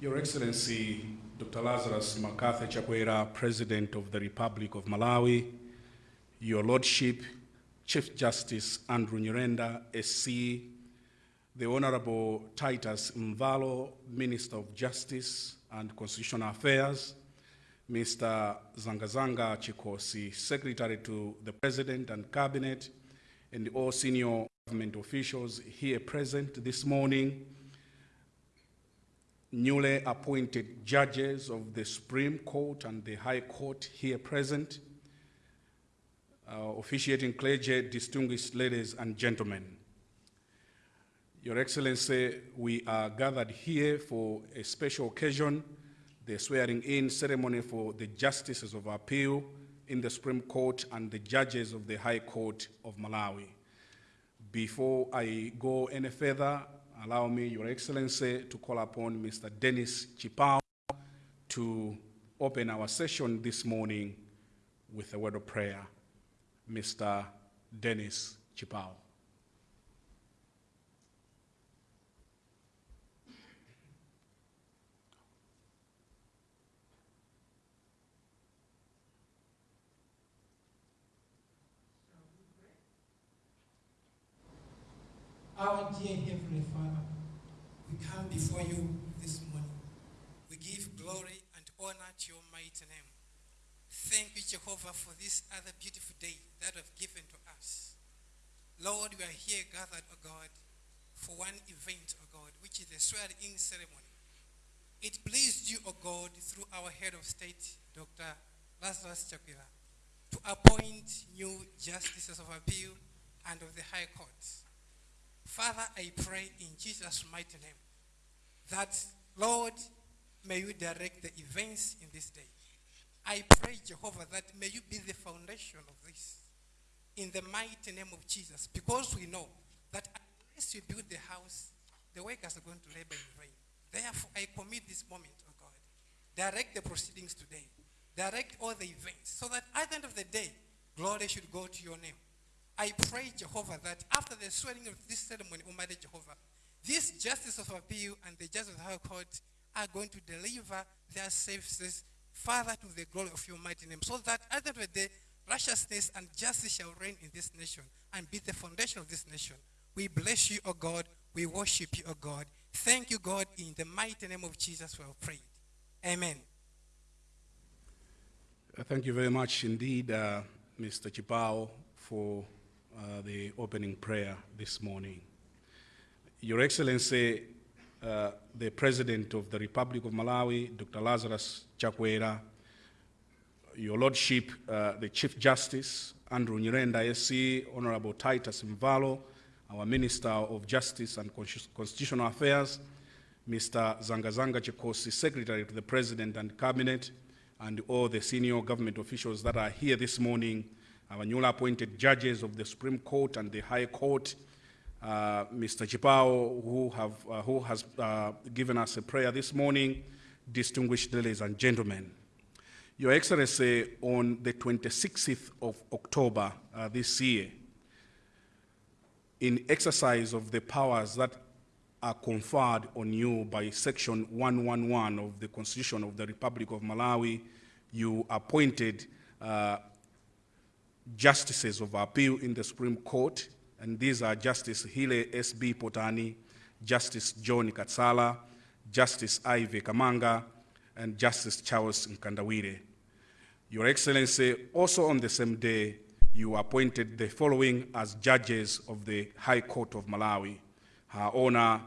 Your Excellency, Dr. Lazarus Makathe Chakwera, President of the Republic of Malawi, Your Lordship, Chief Justice Andrew Nyirenda, SC, the Honorable Titus Mvalo, Minister of Justice and Constitutional Affairs, Mr. Zangazanga Chikhosi, Secretary to the President and Cabinet, and all senior government officials here present this morning, newly appointed judges of the Supreme Court and the High Court here present, uh, officiating clergy, distinguished ladies and gentlemen. Your Excellency, we are gathered here for a special occasion, the swearing in ceremony for the justices of appeal in the Supreme Court and the judges of the High Court of Malawi. Before I go any further, allow me, Your Excellency, to call upon Mr. Dennis Chipao to open our session this morning with a word of prayer. Mr. Dennis Chipao. Our dear Heavenly come before you this morning. We give glory and honor to your mighty name. Thank you, Jehovah, for this other beautiful day that you have given to us. Lord, we are here gathered, O God, for one event, O God, which is the swearing-in ceremony. It pleased you, O God, through our head of state, Dr. Lazarus Chakwera, to appoint new justices of appeal and of the High Court. Father, I pray in Jesus' mighty name that, Lord, may you direct the events in this day. I pray, Jehovah, that may you be the foundation of this in the mighty name of Jesus, because we know that unless you build the house, the workers are going to labor in vain. Therefore, I commit this moment, oh God. Direct the proceedings today. Direct all the events so that at the end of the day, glory should go to your name. I pray, Jehovah, that after the swearing of this ceremony, Almighty Jehovah, this justice of appeal and the justice of the High Court are going to deliver their services further to the glory of your mighty name, so that at the end of the day, righteousness and justice shall reign in this nation and be the foundation of this nation. We bless you, O God. We worship you, O God. Thank you, God. In the mighty name of Jesus, we have prayed. Amen. Uh, Thank you very much indeed, uh, Mr. Chipao, for uh, the opening prayer this morning. Your Excellency, uh, the President of the Republic of Malawi, Dr. Lazarus Chakwera, Your Lordship, uh, the Chief Justice, Andrew Nyirenda SC, Honorable Titus Mvalo, our Minister of Justice and Constitutional Affairs, Mr. Zangazanga Chikhosi, Secretary to the President and Cabinet, and all the senior government officials that are here this morning, our newly appointed judges of the Supreme Court and the High Court, uh, Mr. Chipao, who, have, uh, who has uh, given us a prayer this morning, distinguished ladies and gentlemen. Your Excellency, on the 26th of October uh, this year, in exercise of the powers that are conferred on you by Section 111 of the Constitution of the Republic of Malawi, you appointed uh, justices of appeal in the Supreme Court, and these are Justice Healey S.B. Potani, Justice John Katsala, Justice Ivy Kamanga, and Justice Charles Mkandawire. Your Excellency, also on the same day, you appointed the following as judges of the High Court of Malawi. Her Honor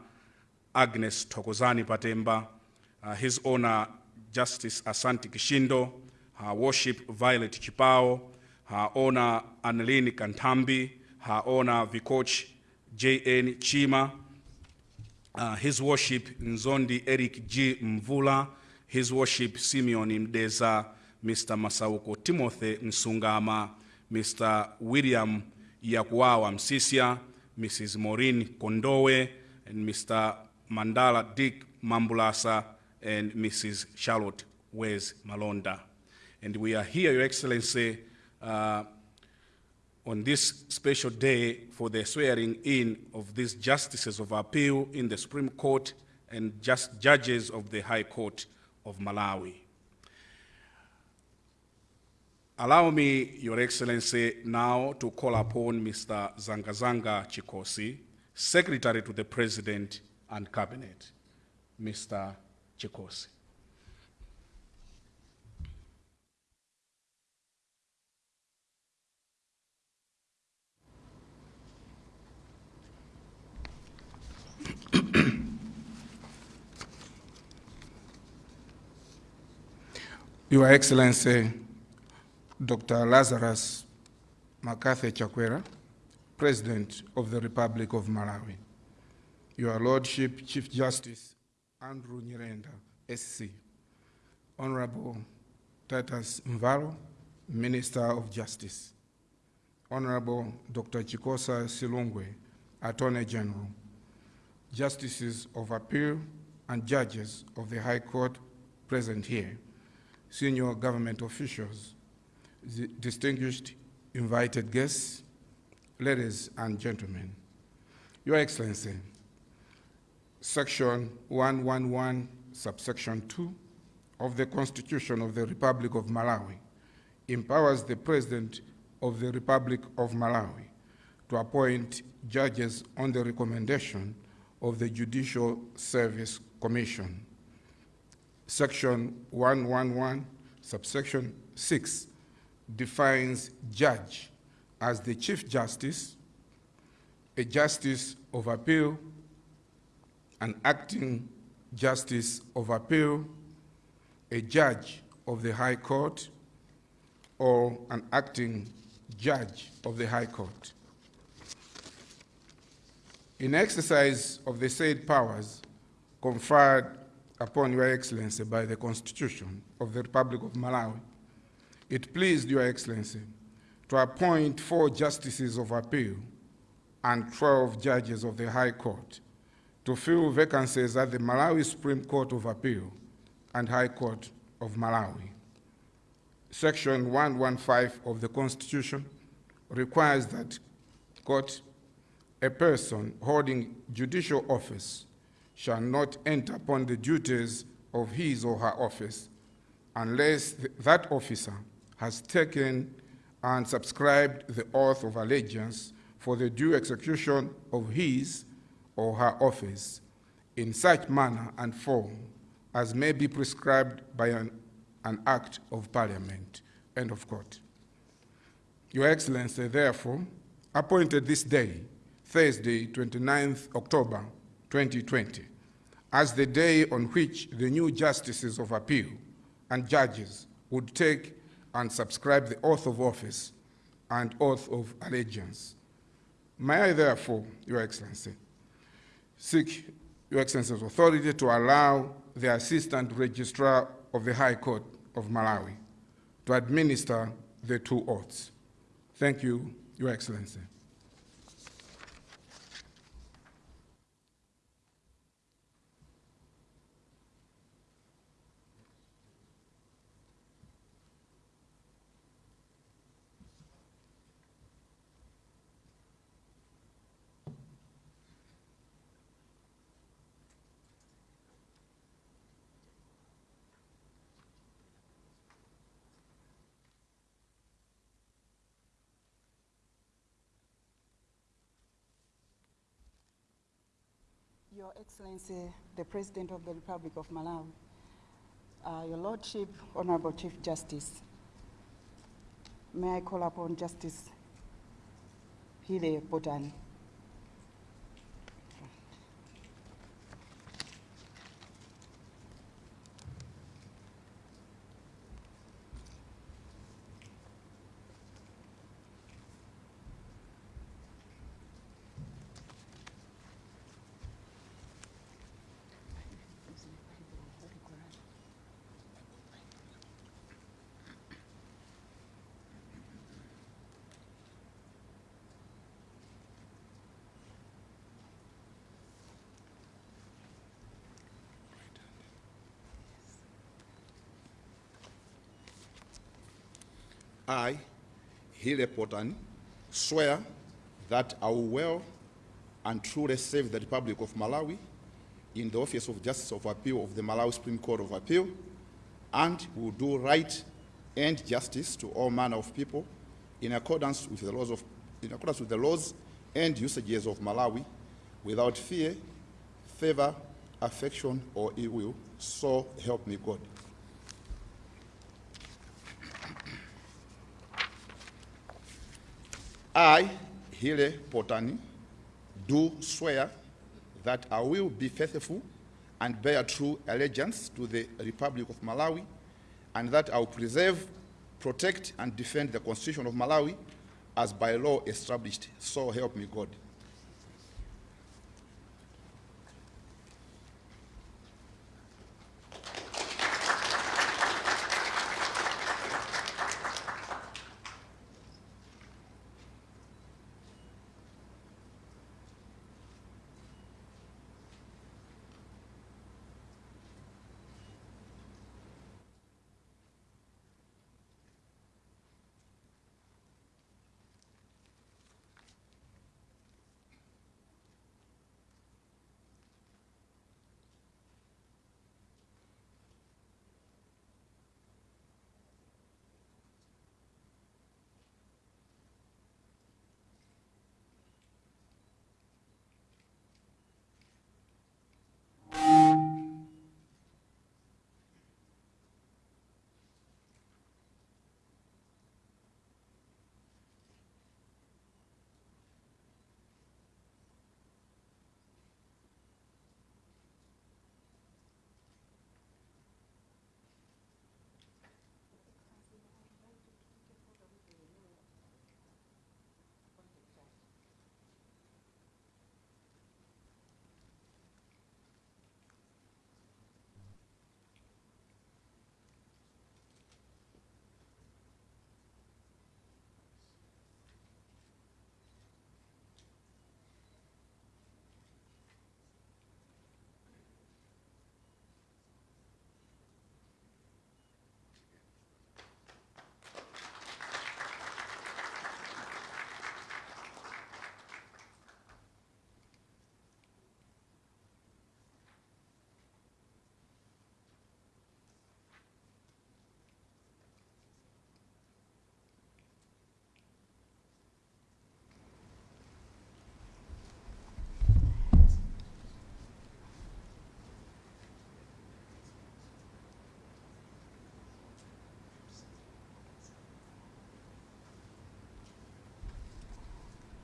Agnes Tokozani Patemba, uh, His Honor Justice Asante Kishindo, Her Worship Violet Chipao, Her Honor Annelini Kantambi, Her Honor Vikoch J.N. Chima, uh, His Worship Nzondi Eric G. Mvula, His Worship Simeon Mdeza, Mr. Masauko Timothy Nsungama, Mr. William Yakuawa Msiska, Mrs. Maureen Kondowe, and Mr. Mandala Dick Mambulasa, and Mrs. Charlotte Wezi Malonda. And we are here, Your Excellency, uh, on this special day for the swearing in of these justices of appeal in the Supreme Court and just judges of the High Court of Malawi. Allow me, Your Excellency, now to call upon Mr. Zangazanga Chikhosi, Secretary to the President and Cabinet. Mr. Chikhosi. Your Excellency, Dr. Lazarus Makathe Chakwera, President of the Republic of Malawi. Your Lordship, Chief Justice Andrew Nyirenda, SC. Honorable Titus Mvalo, Minister of Justice. Honorable Dr. Chikosa Silungwe, Attorney General. Justices of Appeal and judges of the High Court present here senior government officials, distinguished invited guests, ladies and gentlemen. Your Excellency, Section 111, subsection 2 of the Constitution of the Republic of Malawi empowers the President of the Republic of Malawi to appoint judges on the recommendation of the Judicial Service Commission. Section 111, subsection 6 defines judge as the Chief Justice, a Justice of Appeal, an acting Justice of Appeal, a Judge of the High Court, or an acting Judge of the High Court. In exercise of the said powers conferred upon Your Excellency by the Constitution of the Republic of Malawi, it pleased Your Excellency to appoint four justices of appeal and 12 judges of the High Court to fill vacancies at the Malawi Supreme Court of Appeal and High Court of Malawi. Section 115 of the Constitution requires that, quote, a person holding judicial office shall not enter upon the duties of his or her office unless th- that officer has taken and subscribed the oath of allegiance for the due execution of his or her office in such manner and form as may be prescribed by an, an act of parliament. End of quote. Your Excellency, therefore, appointed this day, Thursday, 29th October 2020, as the day on which the new justices of appeal and judges would take and subscribe the oath of office and oath of allegiance. May I therefore, Your Excellency, seek Your Excellency's authority to allow the Assistant Registrar of the High Court of Malawi to administer the two oaths. Thank you, Your Excellency. Your Excellency, the President of the Republic of Malawi, uh, Your Lordship, Honorable Chief Justice, may I call upon Justice Healey Potani? I, Healey Potani, swear that I will well and truly serve the Republic of Malawi in the office of Justice of Appeal of the Malawi Supreme Court of Appeal and will do right and justice to all manner of people in accordance with the laws of in accordance with the laws and usages of Malawi without fear, favor, affection, or ill will. So help me God. I, Healey Potani, do swear that I will be faithful and bear true allegiance to the Republic of Malawi, and that I will preserve, protect, and defend the Constitution of Malawi as by law established. So help me God.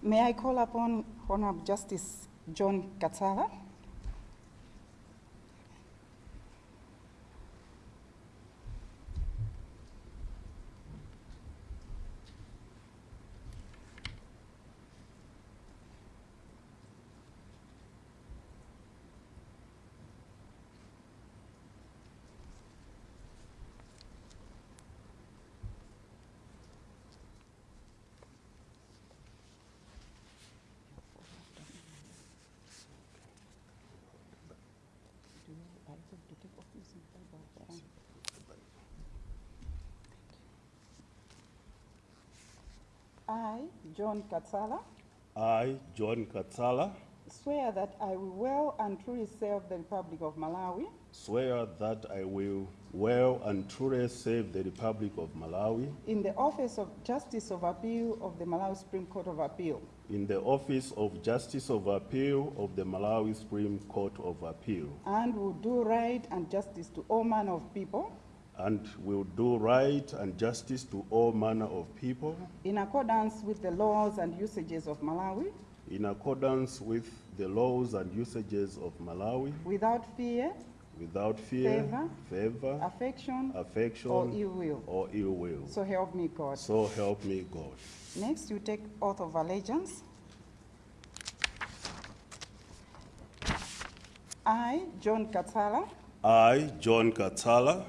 May I call upon Honorable Justice John Katsala? I, John Katsala, I, John Katsala, swear that I will well and truly serve the Republic of Malawi. swear that I will well and truly serve the Republic of Malawi. In the office of Justice of Appeal of the Malawi Supreme Court of Appeal. In the office of Justice of Appeal of the Malawi Supreme Court of Appeal. And will do right and justice to all manner of people and will do right and justice to all manner of people in accordance with the laws and usages of Malawi in accordance with the laws and usages of Malawi without fear, without fear, Favor. favor, affection, affection, or ill will. or ill will. So help me God. So help me God. Next, you take oath of allegiance. I, John Katsala, I, John Katsala,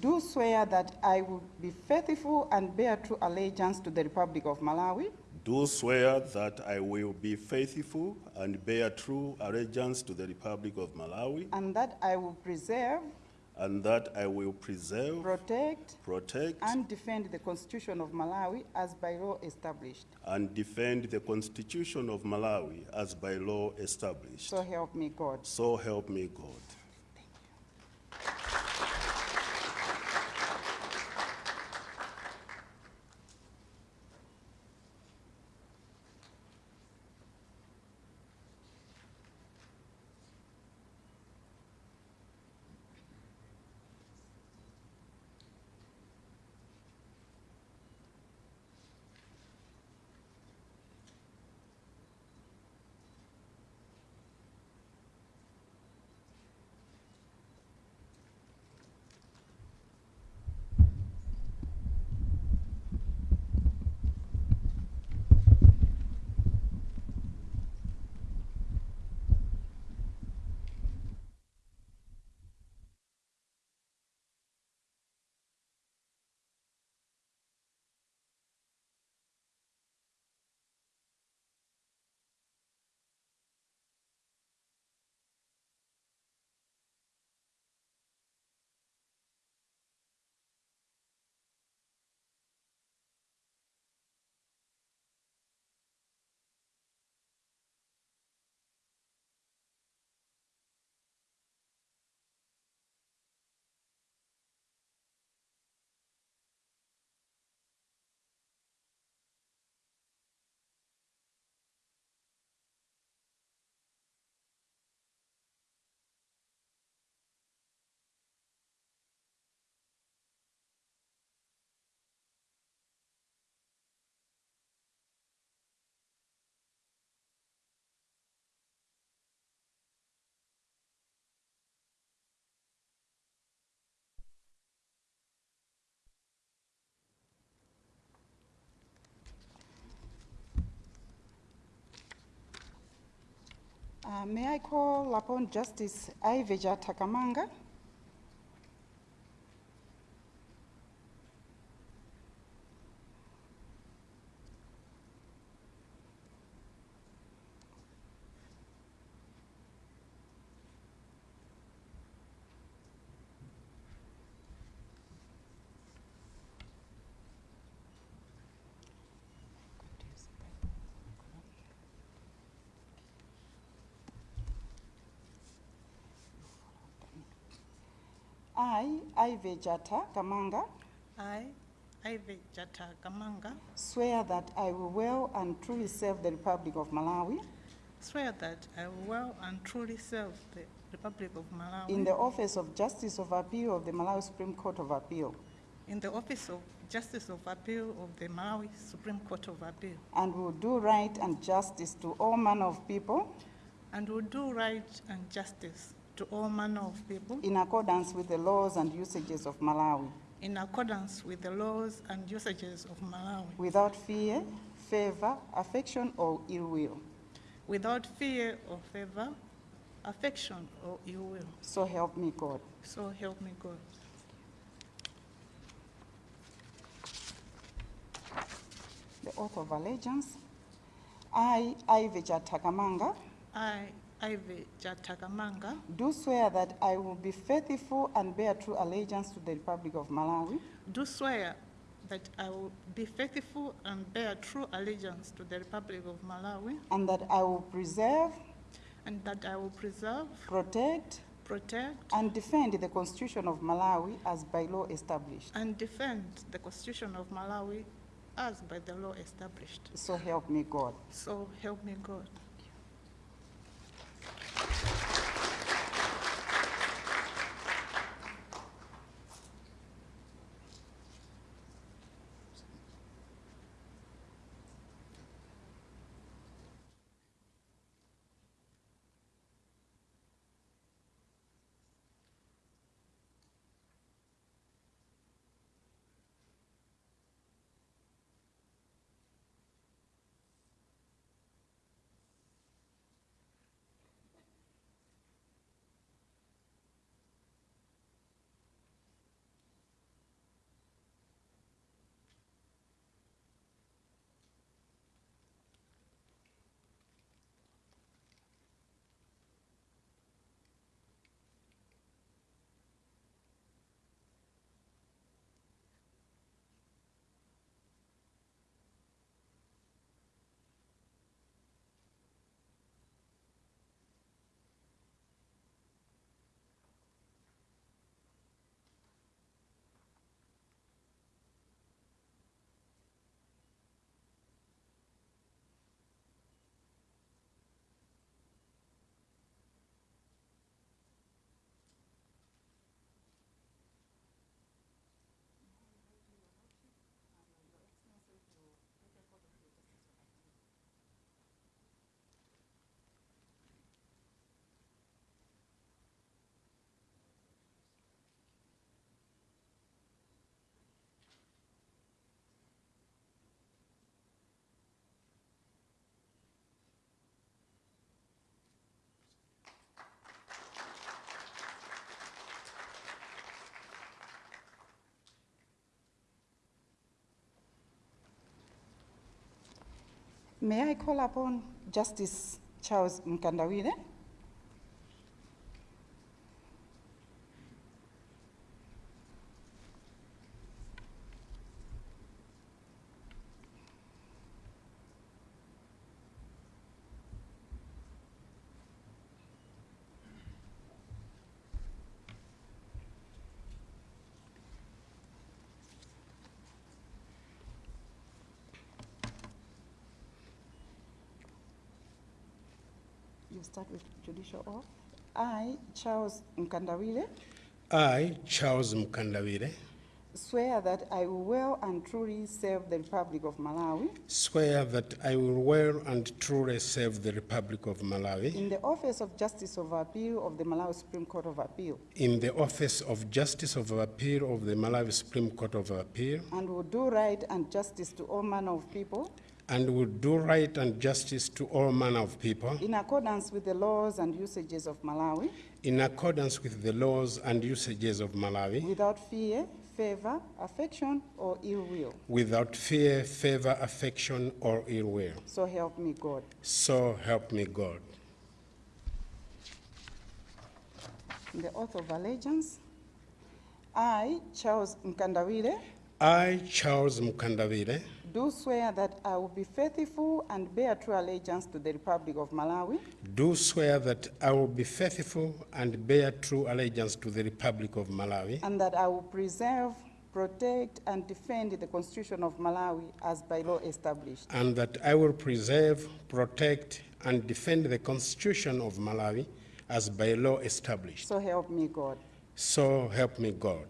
do swear that I will be faithful and bear true allegiance to the Republic of Malawi do swear that I will be faithful and bear true allegiance to the Republic of Malawi, and that I will preserve, and that I will preserve, protect, protect, and defend the Constitution of Malawi as by law established. and defend the Constitution of Malawi as by law established. So help me God. So help me God. Uh, May I call upon Justice Ivy Jata Kamanga? I, Ivy Jata Kamanga, I, Ivy Jata Kamanga, swear that I will well and truly serve the Republic of Malawi. Swear that I will well and truly serve the Republic of Malawi. In the office of Justice of Appeal of the Malawi Supreme Court of Appeal. In the office of Justice of Appeal of the Malawi Supreme Court of Appeal, and will do right and justice to all manner of people. And will do right and justice to all manner of people in accordance with the laws and usages of Malawi, in accordance with the laws and usages of Malawi, without fear, favor, affection, or ill will. without fear or favor, affection, or ill will. So help me God. So help me God. The oath of allegiance. I, Ivy Jata Kamanga, I, Ivy Jata Kamanga, do swear that I will be faithful and bear true allegiance to the Republic of Malawi do swear that I will be faithful and bear true allegiance to the Republic of Malawi, and that I will preserve, and that I will preserve, protect, protect, and defend the Constitution of Malawi as by law established. and defend the Constitution of Malawi as by the law established. So help me God. So help me God. May I call upon Justice Charles Mkandawire? You start with judicial oath. I, Charles Mkandawire, I, Charles Mkandawire, swear that I will well and truly serve the Republic of Malawi. Swear that I will well and truly serve the Republic of Malawi. In the office of Justice of Appeal of the Malawi Supreme Court of Appeal. In the office of Justice of Appeal of the Malawi Supreme Court of Appeal. And will do right and justice to all manner of people and will do right and justice to all manner of people in accordance with the laws and usages of Malawi in accordance with the laws and usages of Malawi without fear, favor, affection, or ill will. without fear, favor, affection, or ill will. So help me God. So help me God. The oath of allegiance, I, Charles Mkandawire, I, Charles Mkandawire, do swear that I will be faithful and bear true allegiance to the Republic of Malawi do swear that I will be faithful and bear true allegiance to the Republic of Malawi and that I will preserve, protect, and defend the Constitution of Malawi as by law established. and that I will preserve, protect, and defend the Constitution of Malawi as by law established. So help me God. So help me God.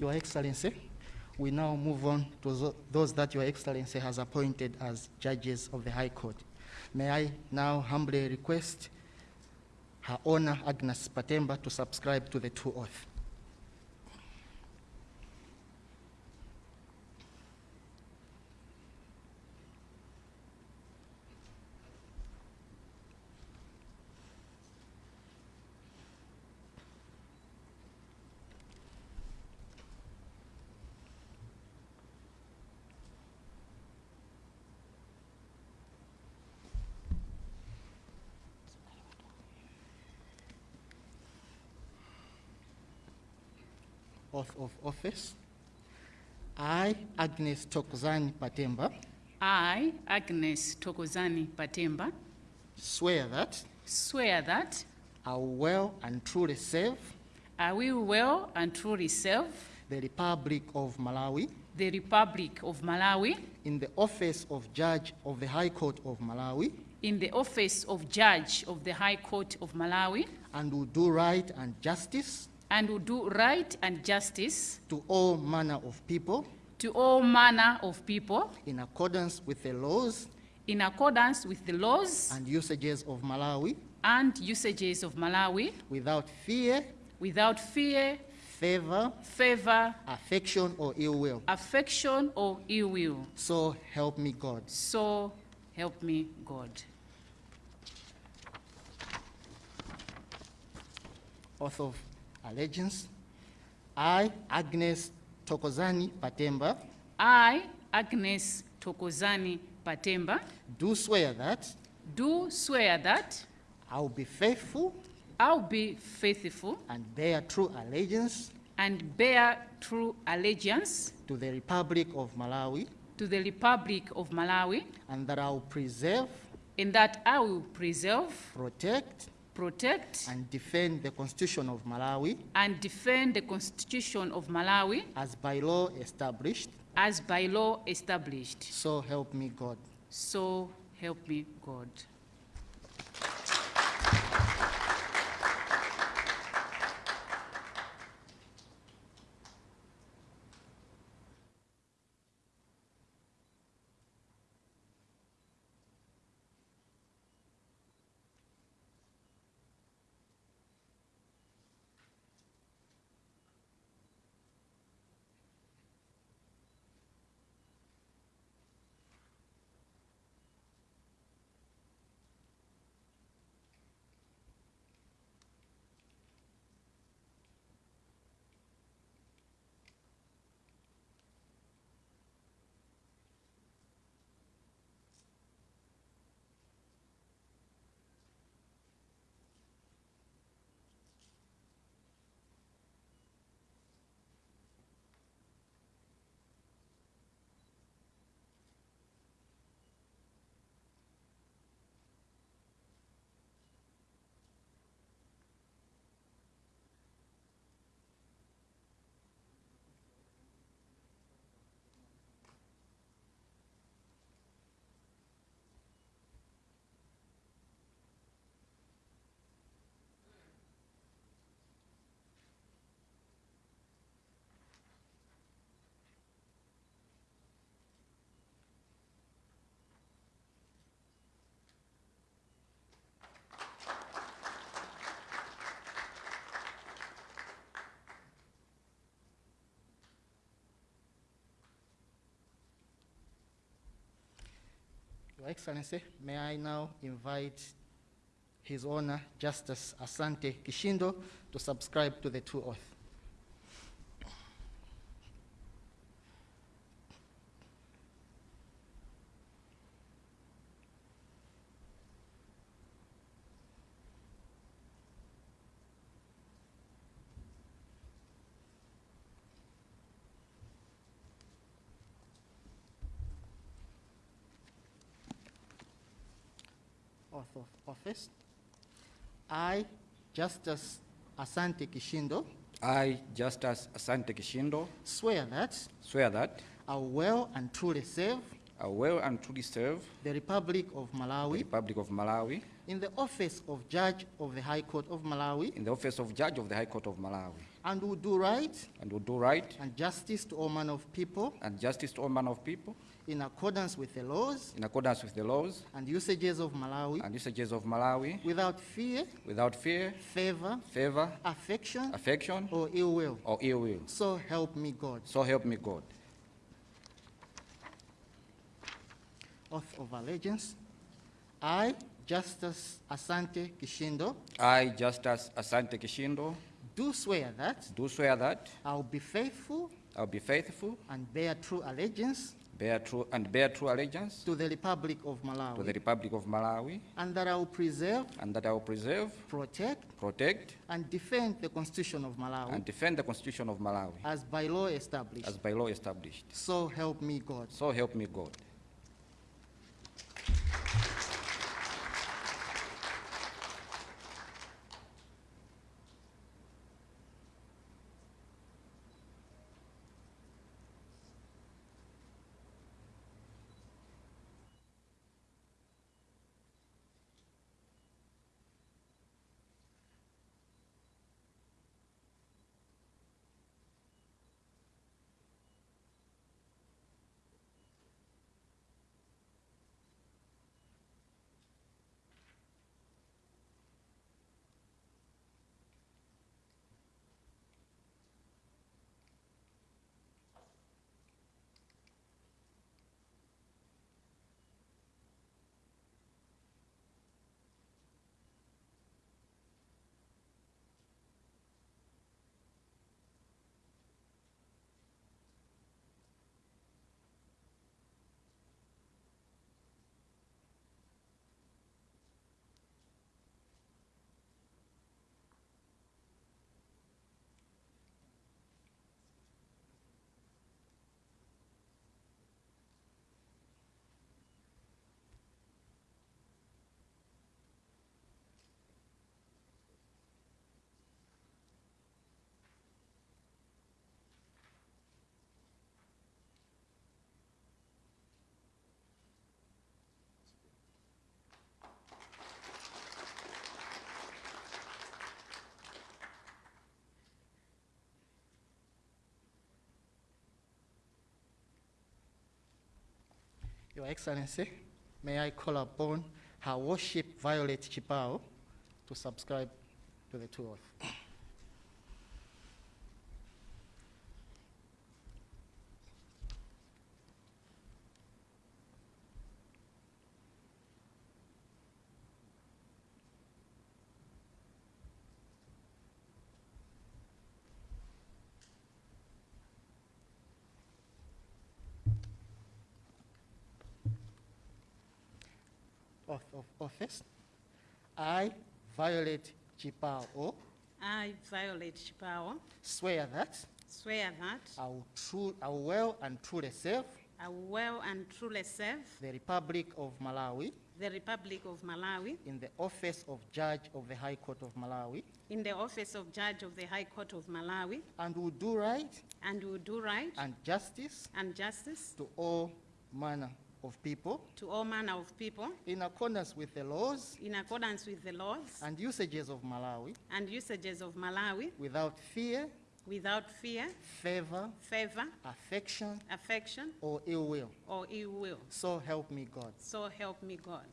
Your Excellency, we now move on to those that Your Excellency has appointed as judges of the High Court. May I now humbly request Her Honor Agnes Patemba to subscribe to the two oath. Oath of office. I, Agnes Tokozani Patemba, I, Agnes Tokozani Patemba, swear that swear that I will well and truly serve I will well and truly serve the Republic of Malawi the Republic of Malawi in the office of Judge of the High Court of Malawi in the office of Judge of the High Court of Malawi and will do right and justice and will do right and justice to all manner of people to all manner of people in accordance with the laws in accordance with the laws and usages of Malawi and usages of Malawi without fear, without fear, favor, favor, affection, or ill will. affection, or ill will. So help me God. So help me God. Oath of allegiance. I, Agnes Tokozani Patemba, I, Agnes Tokozani Patemba, do swear that do swear that I will be faithful I'll be faithful and bear true allegiance and bear true allegiance to the Republic of Malawi, to the Republic of Malawi, and that I will preserve, and that I will preserve, protect, protect, and defend the Constitution of Malawi and defend the Constitution of Malawi as by law established. as by law established. So help me God. So help me God. Your Excellency, may I now invite His Honor Justice Asante Kishindo to subscribe to the two oath. Oath of office. I, Justice Asante Kishindo, I, Justice Asante Kishindo, swear that swear that I will well and truly serve I will and truly serve the Republic of Malawi. the Republic of Malawi in the office of Judge of the High Court of Malawi in the office of Judge of the High Court of Malawi and will do right and will do right and justice to all manner of people and justice to all manner of people in accordance with the laws in accordance with the laws and usages of Malawi and usages of Malawi without fear, without fear, favor, favor, affection, affection, or ill will. or ill will. So help me God. So help me God. Oath of allegiance. I, Justice Asante Kishindo, I, Justice Asante Kishindo, do swear that do swear that I will be faithful I will be faithful, and bear true allegiance bear true, and bear true allegiance to the Republic of Malawi to the Republic of Malawi, and that I will preserve, and that I will preserve, protect, protect, and defend the Constitution of Malawi and defend the Constitution of Malawi as by law established. as by law established. So help me God. So help me God. Your Excellency, may I call upon Her Worship Violet Chipao to subscribe to the two oath. Office. I, Violet Chipao, I, Violet Chipao, swear that. Swear that. I will true, I will well and truly serve I will well and truly serve the Republic of Malawi the Republic of Malawi in the office of Judge of the High Court of Malawi. in the office of Judge of the High Court of Malawi. And will do right and will do right and justice and justice to all manner of people to all manner of people in accordance with the laws in accordance with the laws and usages of Malawi and usages of Malawi without fear, without fear, favor, favor, affection, affection, or ill will. or ill will. So help me God. So help me God.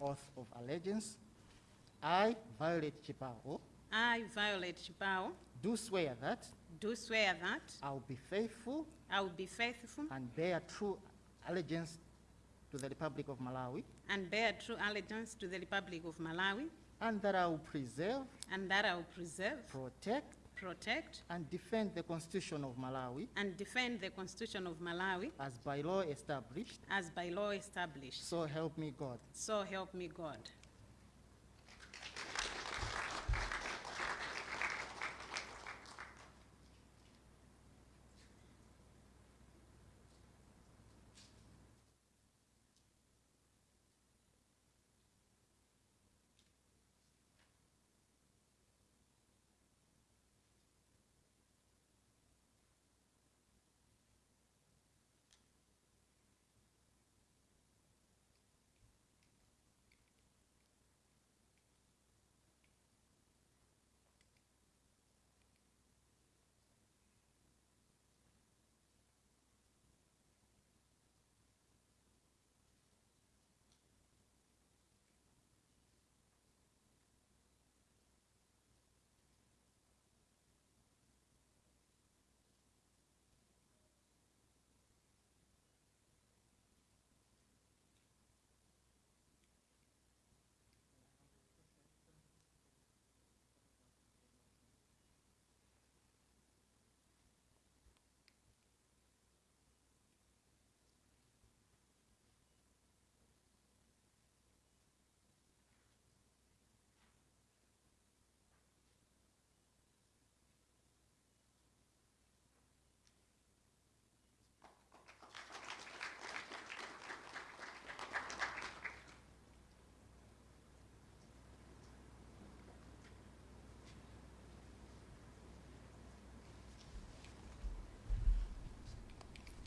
Oath of allegiance. I, Violet Chipao, I, Violet Chipao, do swear that do swear that I will be faithful I will be faithful and bear true allegiance to the Republic of Malawi, and bear true allegiance to the Republic of Malawi, and that I will preserve, and that I will preserve, protect, protect, and defend the Constitution of Malawi and defend the Constitution of Malawi as by law established. as by law established. So help me God. So help me God.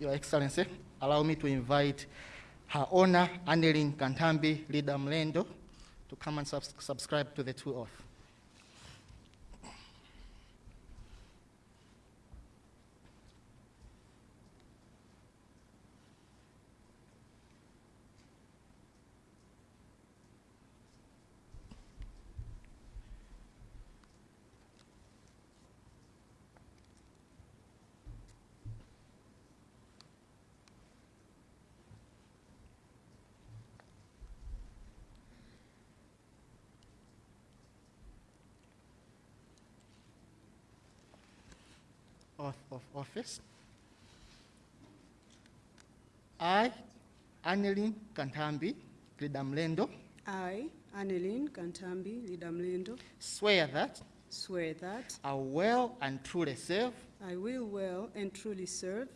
Your Excellency, allow me to invite Her Honor Annelyn Kantambi Leader Mlendo to come and subs- subscribe to the two oath. Oath of office. I, Annelyn Kantambi Leader Mlendo, I, Annelyn Kantambi Lidamlendo, swear that swear that I will and truly serve I will well and truly serve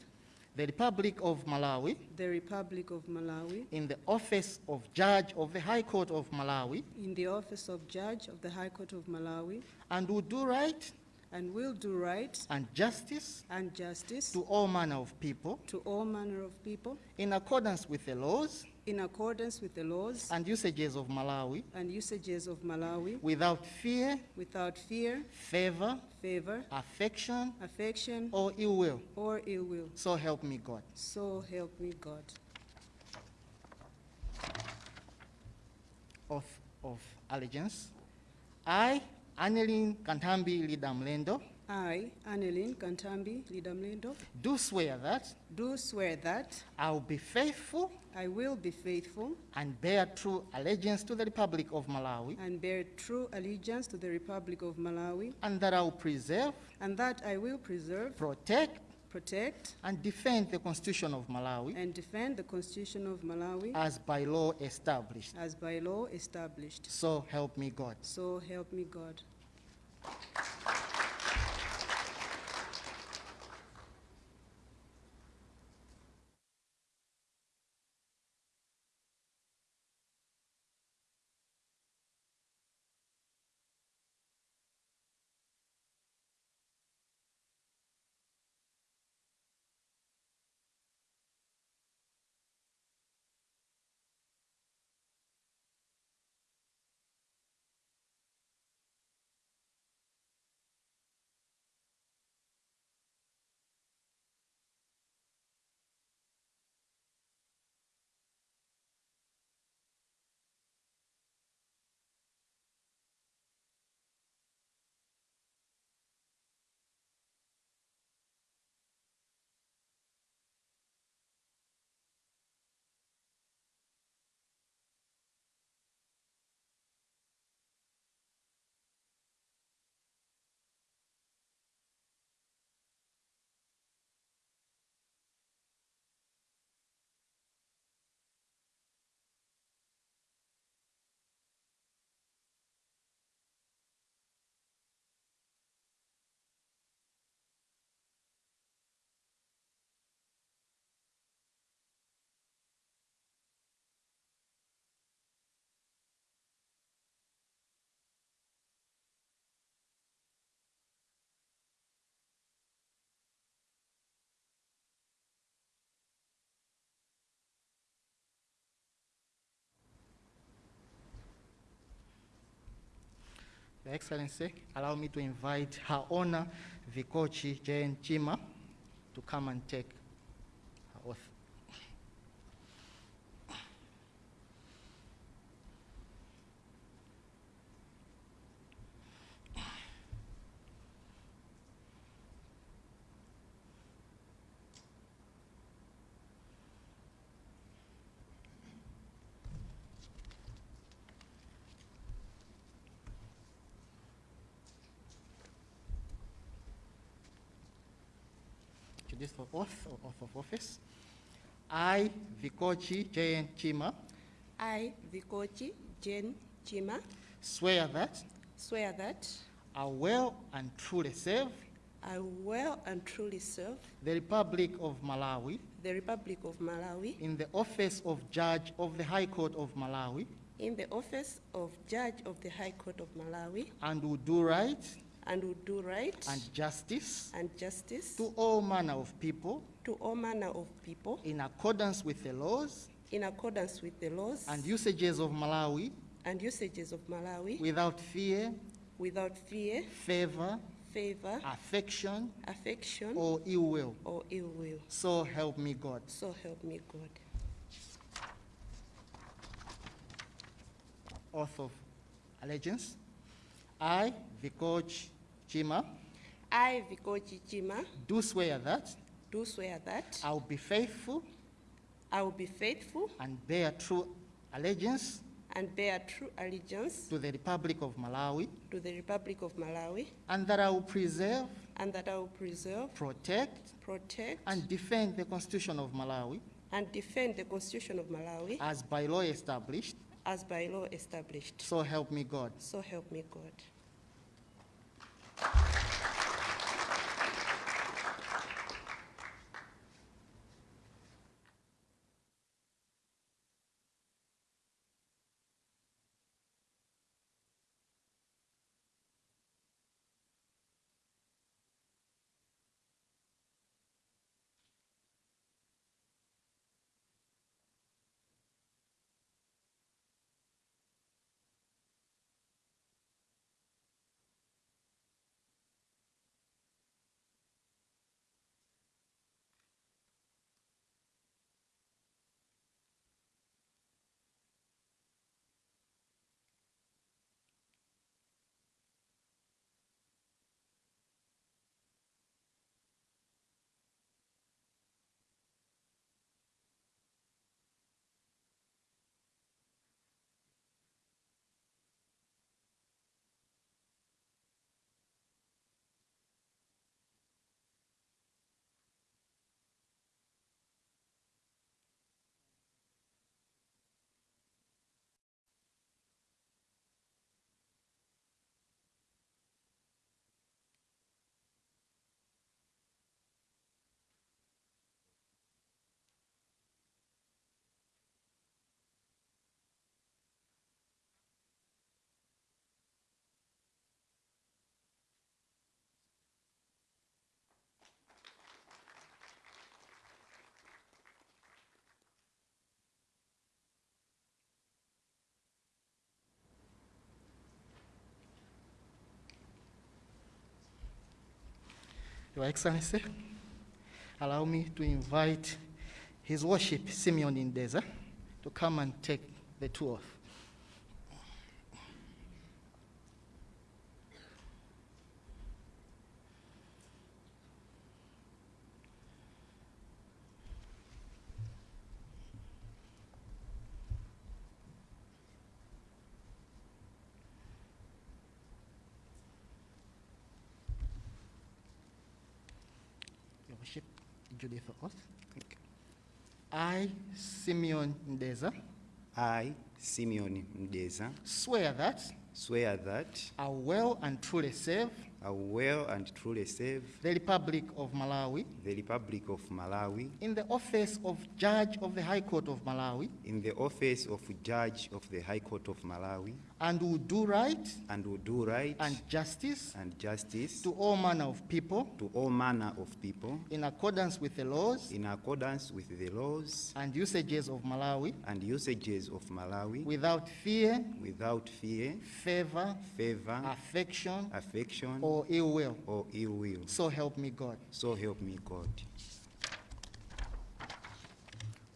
the Republic of Malawi the Republic of Malawi in the office of Judge of the High Court of Malawi in the office of Judge of the High Court of Malawi and will do right and will do right and justice and justice to all manner of people to all manner of people in accordance with the laws in accordance with the laws and usages of Malawi and usages of Malawi without fear, without fear, favor, favor, affection, affection, or ill will. or ill will. So help me God. So help me God. Oath of allegiance. I, Annelin Kantambi Lidamlendo, I, Annelin Kantambi Lidamlendo, do swear that do swear that I will be faithful I will be faithful and bear true allegiance to the Republic of Malawi, and bear true allegiance to the Republic of Malawi, and that I will preserve, and that I will preserve, protect, protect, and defend the Constitution of Malawi and defend the Constitution of Malawi as by law established. as by law established. So help me God. So help me God. Your Excellency, allow me to invite Her Honor Vikochi Jane Chima to come and take her oath. to this oath or oath of office. I, Vikochi Jane Chima, I, Vikochi Jane Chima, swear that swear that I will and truly serve I will and truly serve the Republic of Malawi the Republic of Malawi in the office of Judge of the High Court of Malawi in the office of Judge of the High Court of Malawi and will do right and will do right and justice and justice to all manner of people to all manner of people in accordance with the laws in accordance with the laws and usages of Malawi and usages of Malawi without fear, without fear, favor, favor, affection, affection, or ill will. or ill will. So help me God. So help me God. Oath of allegiance. I, Vikoch Chima, I, Vikochi Chima, do swear that do swear that I will be faithful I will be faithful and bear true allegiance and bear true allegiance to the Republic of Malawi, to the Republic of Malawi, and that I will preserve, and that I will preserve, protect, protect, and defend the Constitution of Malawi and defend the Constitution of Malawi as by law established. as by law established. So help me God. So help me God you. Your Excellency, allow me to invite His Worship Simeon Indeza to come and take the tour. Your Worship, Judy for oath. I, Simeon Ndeza, I, Simeon Mdeza, swear that swear that I will and truly serve will and truly serve the Republic of Malawi. The Republic of Malawi. In the office of Judge of the High Court of Malawi. In the office of Judge of the High Court of Malawi. And will do right and will do right and justice and justice to all manner of people. to all manner of people. In accordance with the laws. In accordance with the laws. And usages of Malawi. And usages of Malawi. Without fear, without fear, favor, favor, affection, affection, or Oh, ill will. or ill will. So help me God. So help me God.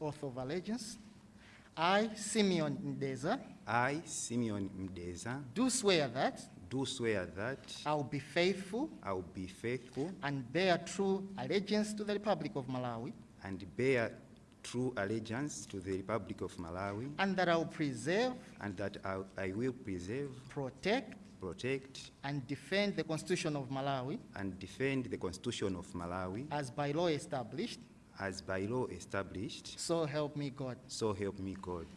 Oath of allegiance. I, Simeon Ndeza, I, Simeon Mdeza, do swear that do swear that I will be faithful I will be faithful and bear true allegiance to the Republic of Malawi, and bear true allegiance to the Republic of Malawi, and that I will preserve, and that I, I will preserve, protect, protect, and defend the Constitution of Malawi and defend the Constitution of Malawi as by law established. as by law established. So help me God. So help me God.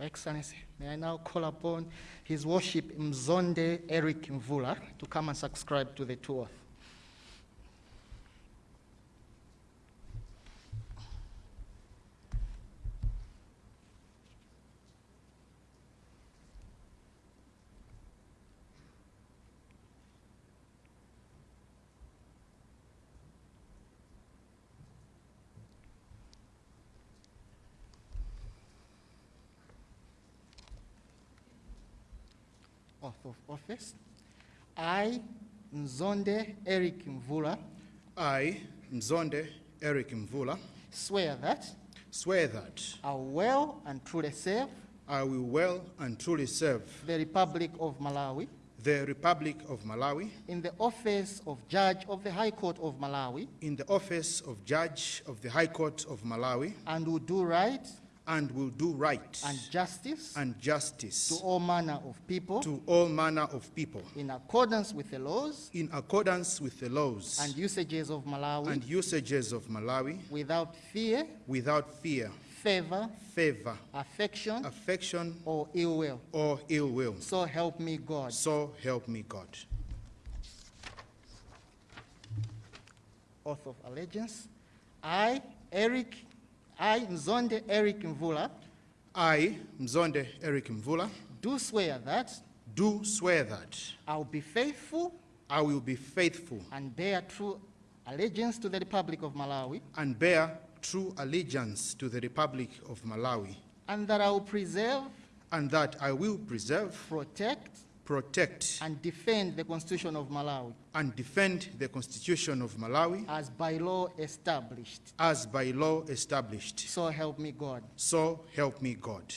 Your Excellency, may I now call upon His Worship Mzonde Eric Mvula to come and subscribe to the two oath. Oath office. I, Mzonde Eric Mvula, I, Mzonde Eric Mvula, swear that swear that I will well and truly serve I will well and truly serve the Republic of Malawi the Republic of Malawi in the office of Judge of the High Court of Malawi in the office of Judge of the High Court of Malawi and will do right and will do right and justice and justice to all manner of people to all manner of people in accordance with the laws in accordance with the laws and usages of Malawi and usages of Malawi without fear, without fear, favor, favor, affection, affection, or ill will. or ill will. So help me God. So help me God. Oath of allegiance. I, Eric, I, Mzonde Eric Mvula, I, Mzonde Eric Mvula, do swear that do swear that I will be faithful I will be faithful and bear true allegiance to the Republic of Malawi, and bear true allegiance to the Republic of Malawi, and that I will preserve, and that I will preserve, protect, protect, and defend the Constitution of Malawi and defend the Constitution of Malawi as by law established. as by law established. So help me God. So help me God.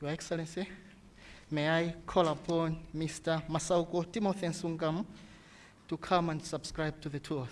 Your Excellency, may I call upon Mr. Masauko Timothy Nsungam to come and subscribe to the tour.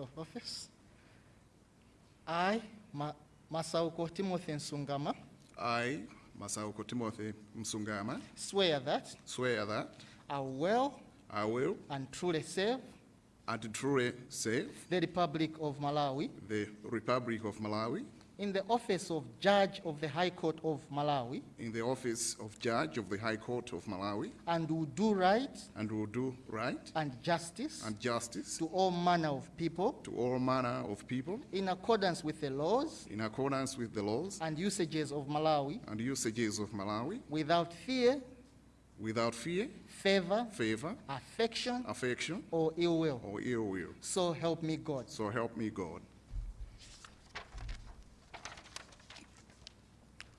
Oath of office. I, Ma- Masauko Timothy Nsungama, I, Masauko Timothy Msungama, swear that swear that I will I will and truly serve and truly save the Republic of Malawi. the Republic of Malawi in the office of Judge of the High Court of Malawi in the office of Judge of the High Court of Malawi and will do right and will do right and justice and justice to all manner of people to all manner of people in accordance with the laws in accordance with the laws and usages of Malawi and usages of Malawi without fear, without fear, favor, favor, affection, affection, or ill will. or ill will. So help me God. So help me God.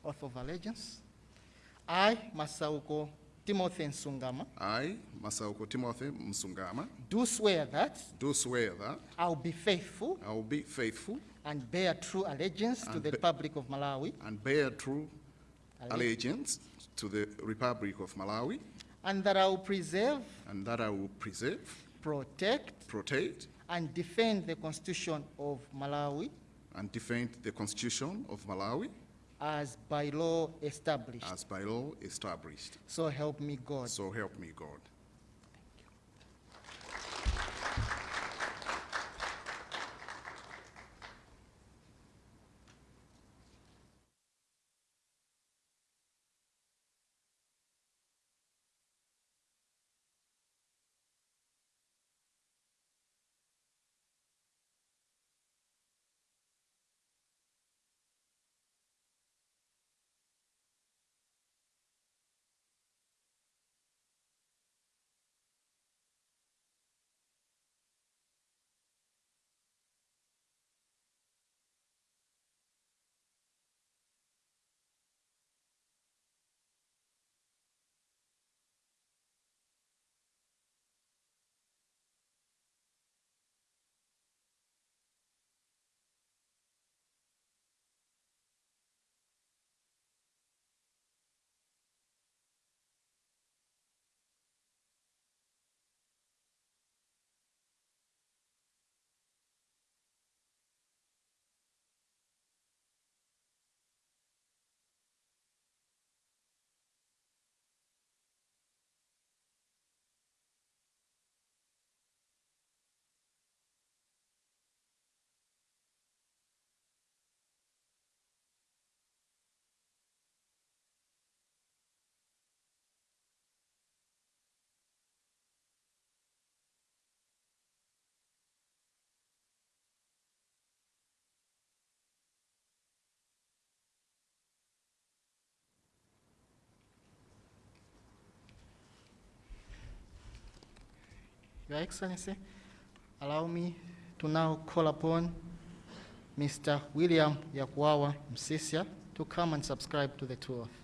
Oath of allegiance. I, Masauko Timothy Nsungama, I, Masauko Timothy Msungama, do swear that do swear that I will be faithful I will be faithful and bear true allegiance to the Republic of Malawi, and bear true Alle- allegiance to the Republic of Malawi, and that I will preserve, and that I will preserve, protect, protect, and defend the Constitution of Malawi. and defend the Constitution of Malawi as by law established. as by law established. So help me God. So help me God. Your Excellency, allow me to now call upon Mr. William Yakwawa Msiska to come and subscribe to the two oath.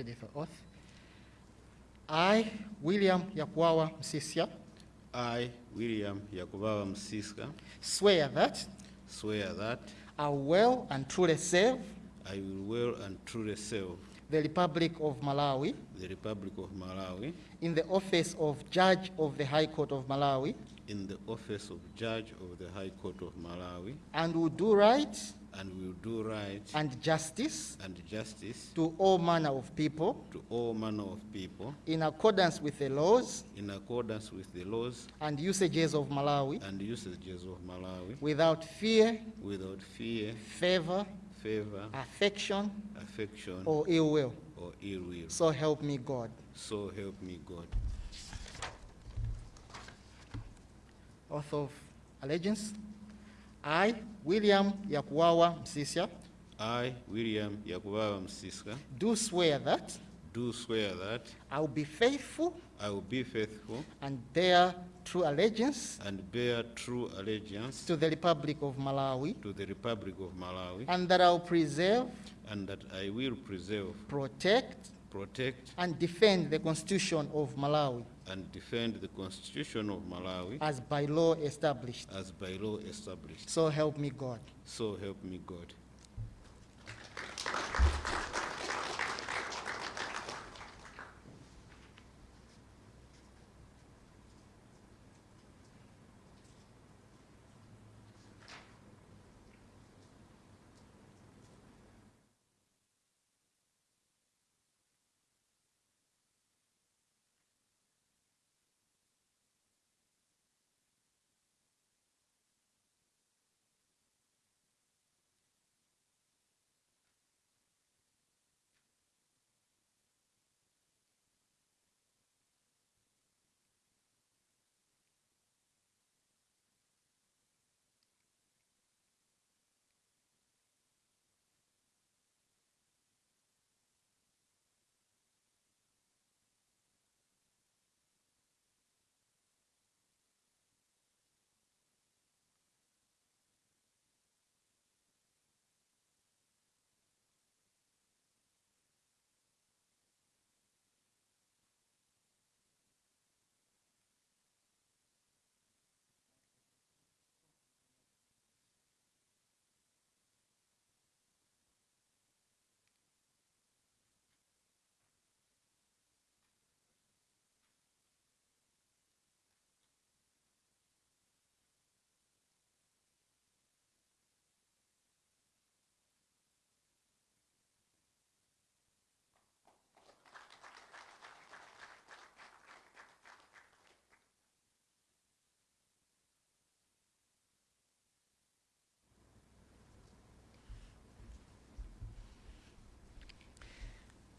Judicial oath. I, William Yakwawa Msiska, I, William Yakubawa Msiska, swear that swear that I will and truly serve I will well and truly serve the Republic of Malawi the Republic of Malawi in the office of Judge of the High Court of Malawi in the office of Judge of the High Court of Malawi and will do right and will do right and justice and justice to all manner of people to all manner of people in accordance with the laws in accordance with the laws and usages of Malawi and usages of Malawi without fear, without fear, favor, favor, affection, affection, or ill will. or ill will. So help me God. So help me God. Oath of allegiance. I, William Yakwawa Msiska, I, William Yakubawa Msiska, do swear that do swear that I will be faithful I will be faithful and bear true allegiance and bear true allegiance to the Republic of Malawi, to the Republic of Malawi, and that I will preserve, and that I will preserve, protect, protect, and defend the Constitution of Malawi and defend the Constitution of Malawi as by law established. as by law established. So help me God. So help me God.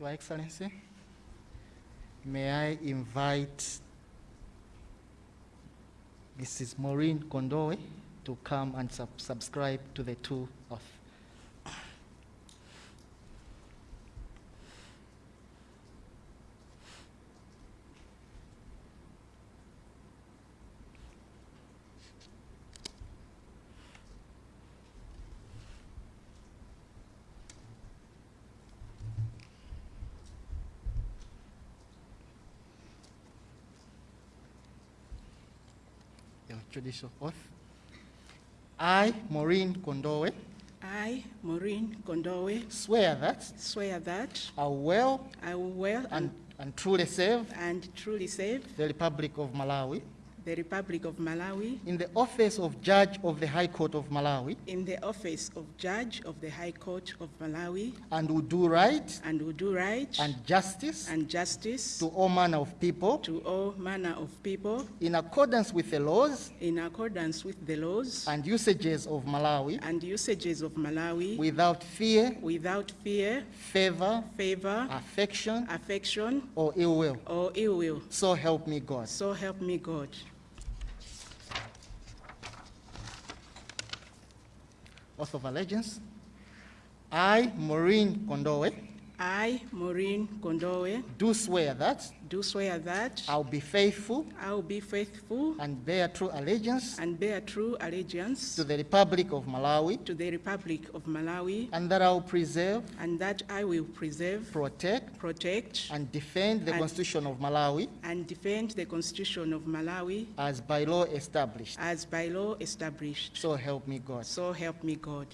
Your Excellency, may I invite Mrs. Maureen Kondowe to come and sub- subscribe to the two oath. Your judicial oath. I, Maureen Kondowe, I, Maureen Kondowe, swear that swear that I will I will well and, and truly serve and truly serve the Republic of Malawi the Republic of Malawi in the office of Judge of the High Court of Malawi in the office of Judge of the High Court of Malawi and will do right and will do right and justice and justice to all manner of people to all manner of people in accordance with the laws in accordance with the laws and usages of Malawi and usages of Malawi without fear, without fear, favor, favor, affection, affection, or ill will. or ill will. So help me God. So help me God. Oath of allegiance. I, Maureen Kondowe, I, Maureen Kondowe, do swear that do swear that I'll be faithful I will be faithful and bear true allegiance and bear true allegiance to the Republic of Malawi to the Republic of Malawi and that I'll preserve, and that I will preserve, protect, protect, and defend the And- Constitution of Malawi and defend the Constitution of Malawi as by law established. as by law established. So help me God. So help me God.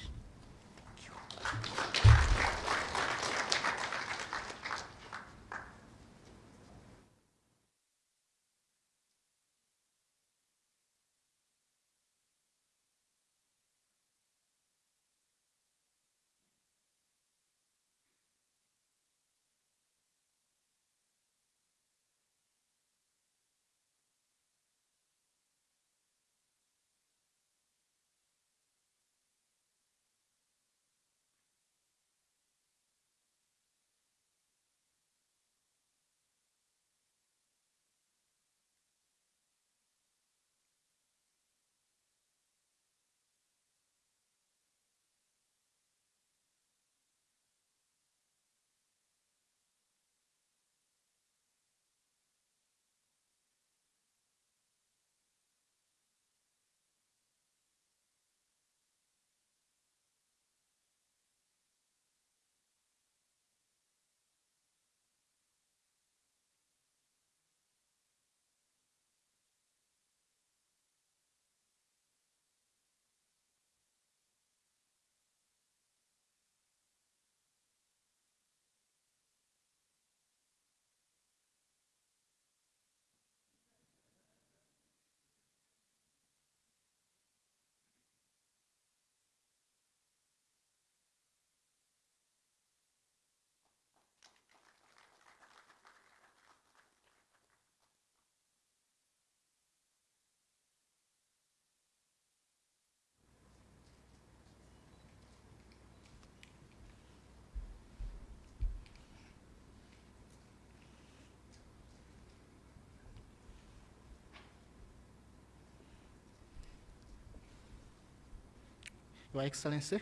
Your Excellency,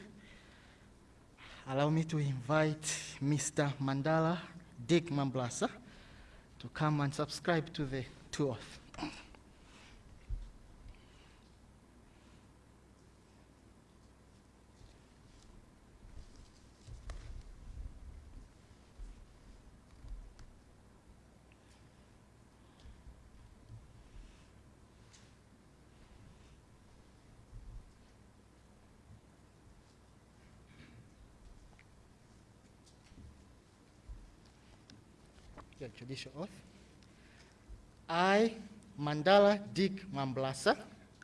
allow me to invite Mr. Mandala Dick Mambulasa to come and subscribe to the two oath. I, Mandala Dick Mambulasa,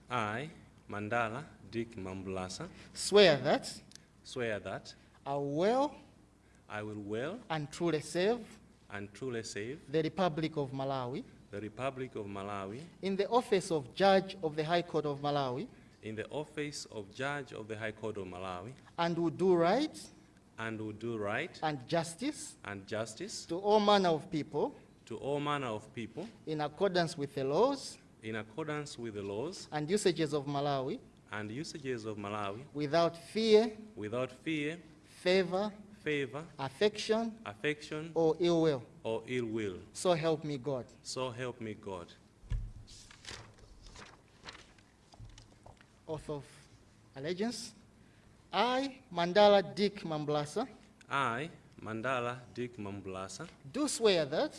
I, Mandala Dick Mambulasa. swear that swear that I will I will well and truly serve and truly save the Republic of Malawi. the Republic of Malawi. In the office of Judge of the High Court of Malawi. In the office of Judge of the High Court of Malawi. And will do right and will do right and justice and justice to all manner of people to all manner of people in accordance with the laws in accordance with the laws and usages of Malawi and usages of Malawi without fear, without fear, favor, favor, affection, affection, or ill will. or ill will. So help me God. So help me God. Oath of allegiance. I, Mandala Dick Mambulasa, I, Mandala Dick Mambulasa. do swear that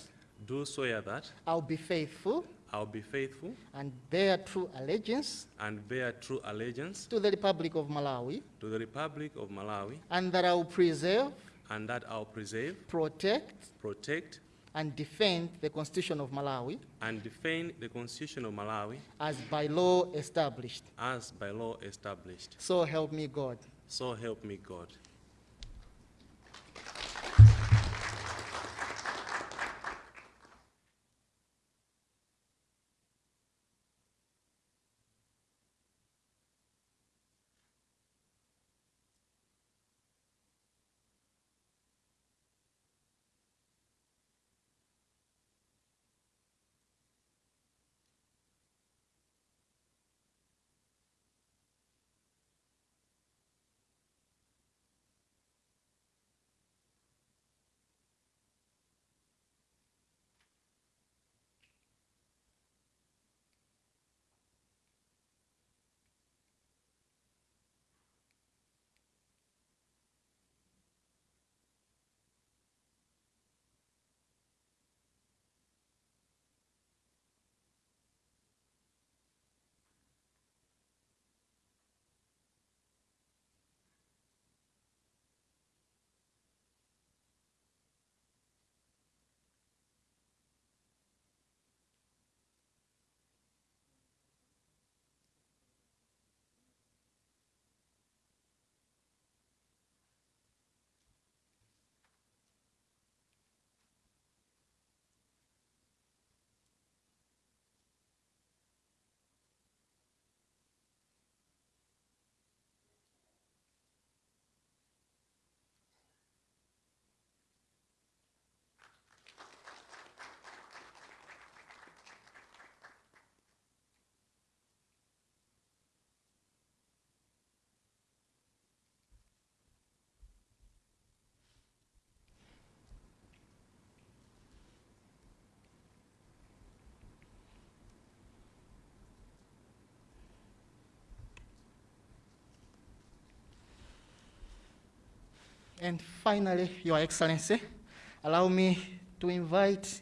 do swear that I'll be faithful I'll be faithful and bear true allegiance and bear true allegiance to the Republic of Malawi to the Republic of Malawi and that I will preserve, and that I'll preserve, protect, protect, and defend the Constitution of Malawi and defend the Constitution of Malawi as by law established. as by law established. So help me God. So help me God. And finally, Your Excellency, allow me to invite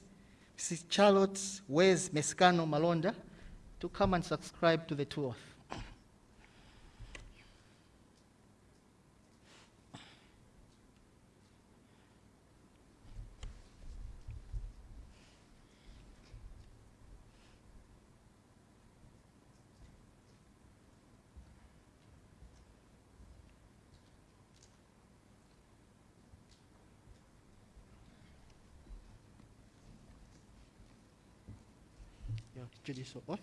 Mrs. Charlotte Wezi Mesikano Malonda to come and subscribe to the two oath. Your judicial oath.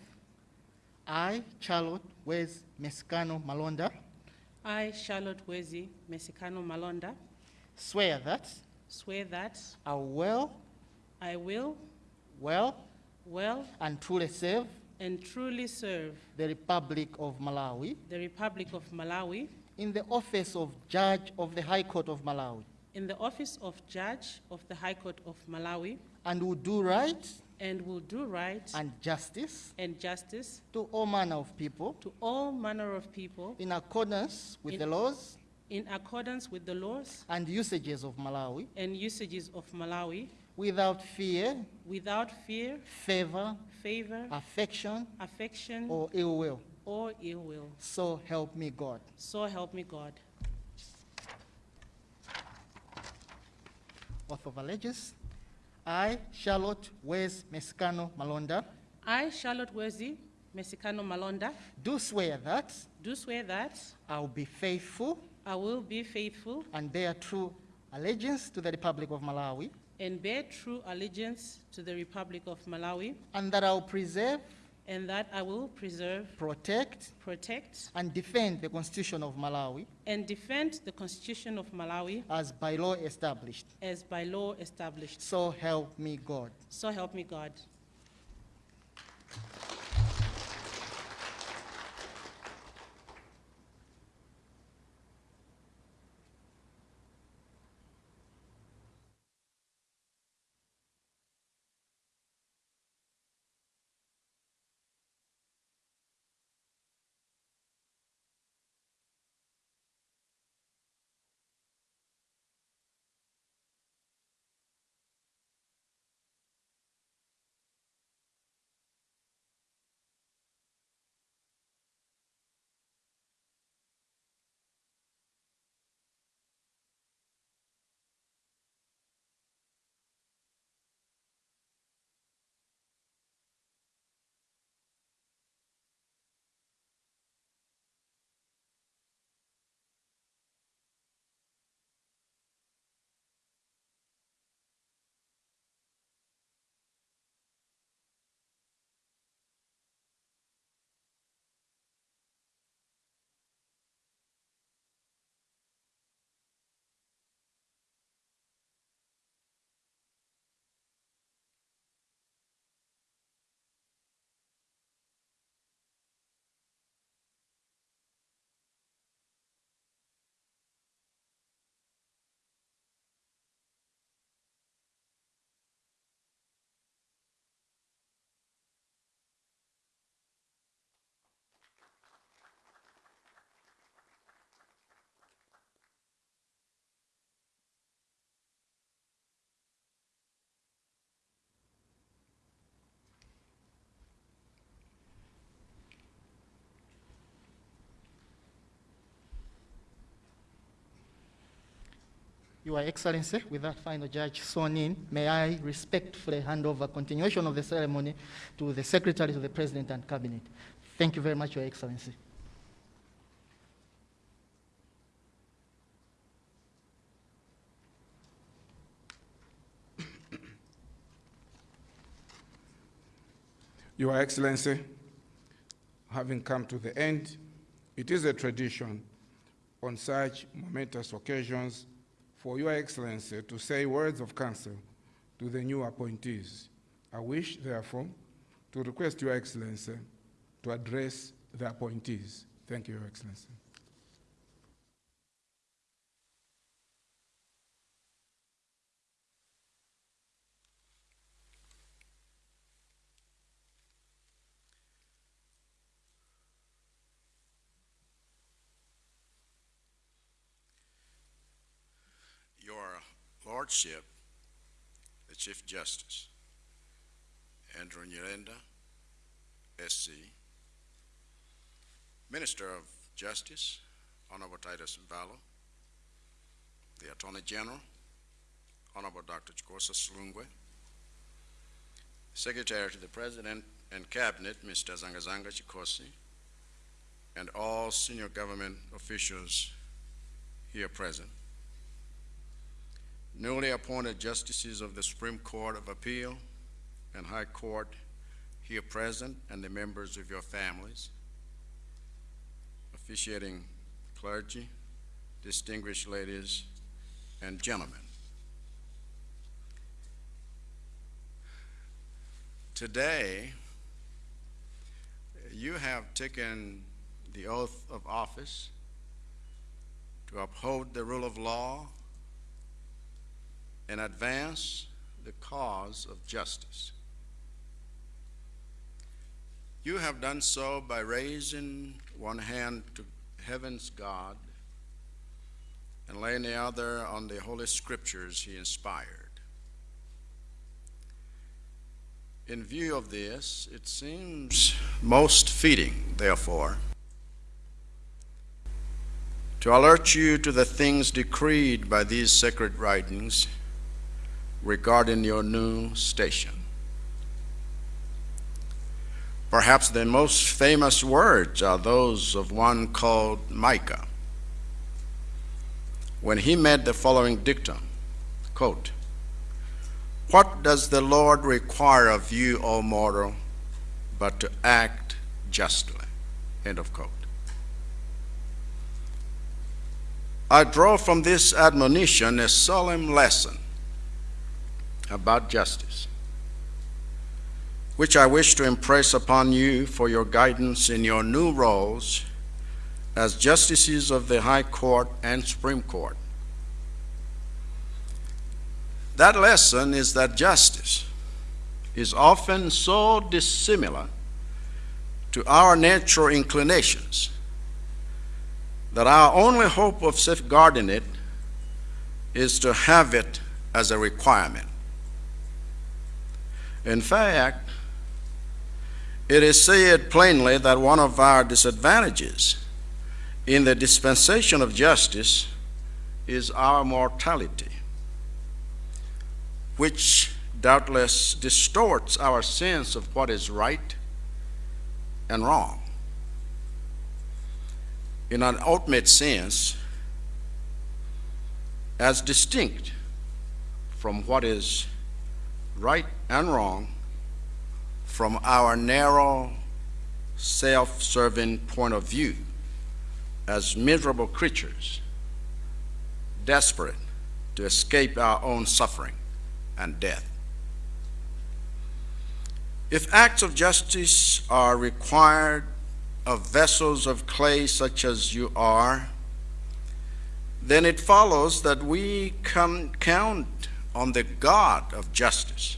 I, Charlotte Wezi Mesikano Malonda, I, Charlotte Wezi Mesikano Malonda, swear that swear that I will I will well well and truly serve and truly serve the Republic of Malawi the Republic of Malawi in the office of Judge of the High Court of Malawi in the office of Judge of the High Court of Malawi and will do right and will do right and justice and justice to all manner of people to all manner of people in accordance with In- the laws in accordance with the laws and usages of Malawi and usages of Malawi without fear, without fear, favor, favor, affection, affection, or ill will. or ill will. So help me God. So help me God. Oath of allegiance. I, Charlotte Wezi Mesikano Malonda, I, Charlotte Wezi Mesikano Malonda, do swear that do swear that I will be faithful I will be faithful and bear true allegiance to the Republic of Malawi, and bear true allegiance to the Republic of Malawi, and that I will preserve, and that I will preserve, protect, protect, and defend the Constitution of Malawi and defend the Constitution of Malawi as by law established. as by law established. So help me God. So help me God. Your Excellency, with that final judge sworn in, may I respectfully hand over continuation of the ceremony to the Secretary of the President and Cabinet. Thank you very much, Your Excellency. Your Excellency, having come to the end, it is a tradition on such momentous occasions for Your Excellency eh, to say words of counsel to the new appointees. I wish, therefore, to request Your Excellency eh, to address the appointees. Thank you, Your Excellency. Your Lordship, the Chief Justice, Andrew Nyirenda, SC, Minister of Justice, Honorable Titus Mvalo, the Attorney General, Honorable Dr. Chikosa Silungwe, Secretary to the President and Cabinet, Mr. Zangazanga Chikhosi, and all senior government officials here present newly appointed justices of the Supreme Court of Appeal and High Court here present, and the members of your families, officiating clergy, distinguished ladies and gentlemen. Today, you have taken the oath of office to uphold the rule of law and advance the cause of justice. You have done so by raising one hand to heaven's God and laying the other on the Holy Scriptures he inspired. In view of this, it seems most fitting, therefore, to alert you to the things decreed by these sacred writings regarding your new station. Perhaps the most famous words are those of one called Micah. When he made the following dictum, quote, What does the Lord require of you, O mortal, but to act justly? End of quote. I draw from this admonition a solemn lesson about justice, which I wish to impress upon you for your guidance in your new roles as justices of the High Court and Supreme Court. That lesson is that justice is often so dissimilar to our natural inclinations that our only hope of safeguarding it is to have it as a requirement. In fact, it is said plainly that one of our disadvantages in the dispensation of justice is our mortality, which doubtless distorts our sense of what is right and wrong. In an ultimate sense, as distinct from what is right and wrong from our narrow, self serving point of view as miserable creatures, desperate to escape our own suffering and death. If acts of justice are required of vessels of clay such as you are, then it follows that we can count on the God of justice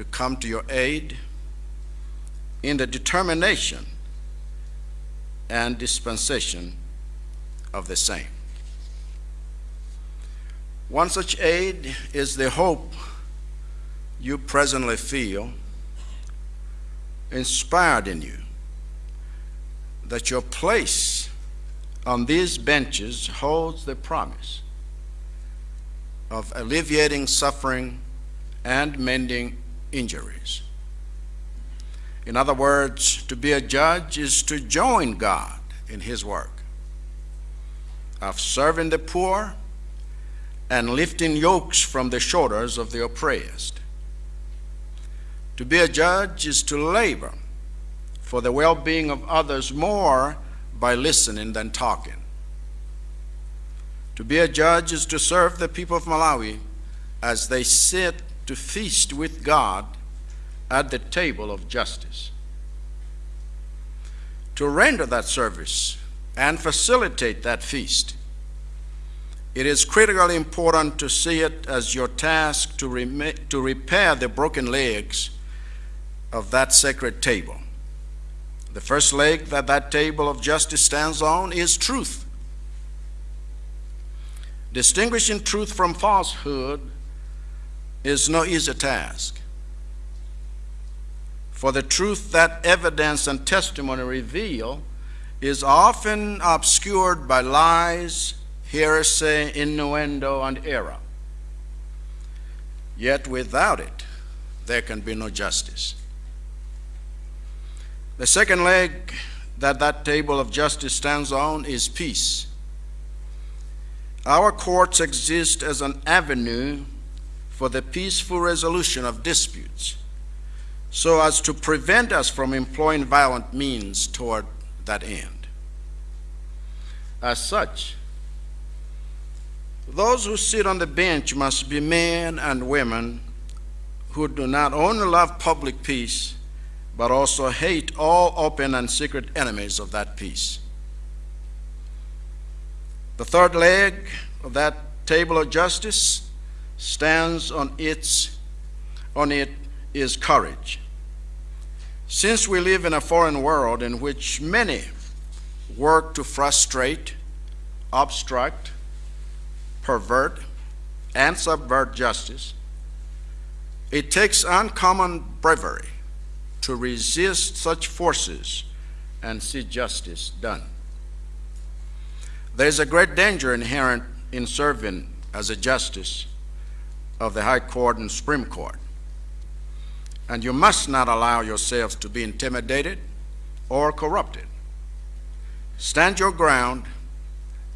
to come to your aid in the determination and dispensation of the same. One such aid is the hope you presently feel inspired in you that your place on these benches holds the promise of alleviating suffering and mending injuries. In other words, to be a judge is to join God in His work of serving the poor and lifting yokes from the shoulders of the oppressed. To be a judge is to labor for the well being of others more by listening than talking. To be a judge is to serve the people of Malawi as they sit to feast with God at the table of justice. To render that service and facilitate that feast, it is critically important to see it as your task to, to repair the broken legs of that sacred table. The first leg that that table of justice stands on is truth. Distinguishing truth from falsehood is no easy task. For the truth that evidence and testimony reveal is often obscured by lies, heresy, innuendo, and error. Yet without it, there can be no justice. The second leg that that table of justice stands on is peace. Our courts exist as an avenue for the peaceful resolution of disputes so as to prevent us from employing violent means toward that end. As such, those who sit on the bench must be men and women who do not only love public peace, but also hate all open and secret enemies of that peace. The third leg of that table of justice stands on its on it is courage. Since we live in a foreign world in which many work to frustrate, obstruct, pervert, and subvert justice, it takes uncommon bravery to resist such forces and see justice done. There is a great danger inherent in serving as a justice of the High Court and Supreme Court. And you must not allow yourselves to be intimidated or corrupted. Stand your ground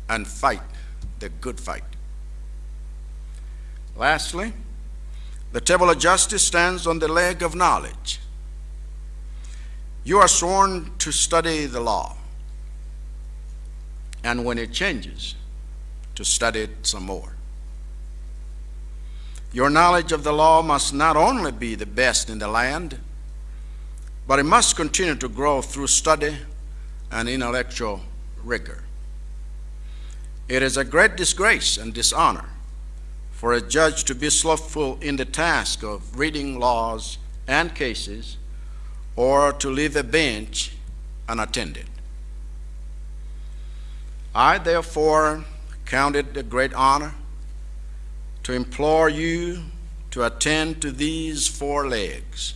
and fight the good fight. Lastly, the table of justice stands on the leg of knowledge. You are sworn to study the law, and when it changes, to study it some more. Your knowledge of the law must not only be the best in the land, but it must continue to grow through study and intellectual rigor. It is a great disgrace and dishonor for a judge to be slothful in the task of reading laws and cases or to leave a bench unattended. I therefore count it a great honor to implore you to attend to these four legs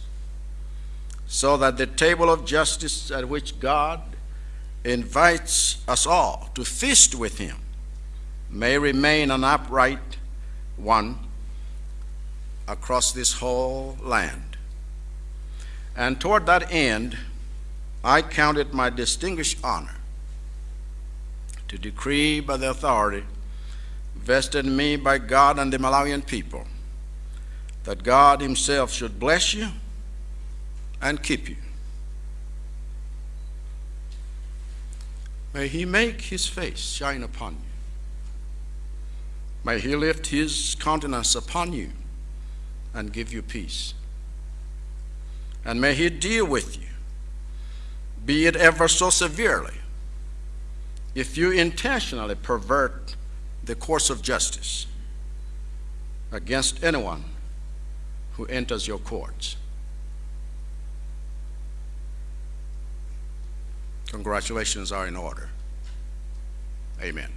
so that the table of justice at which God invites us all to feast with him may remain an upright one across this whole land. And toward that end, I count it my distinguished honor to decree by the authority vested in me by God and the Malawian people that God Himself should bless you and keep you. May He make His face shine upon you. May He lift His countenance upon you and give you peace. And may He deal with you, be it ever so severely, if you intentionally pervert the course of justice against anyone who enters your courts. Congratulations are in order. Amen.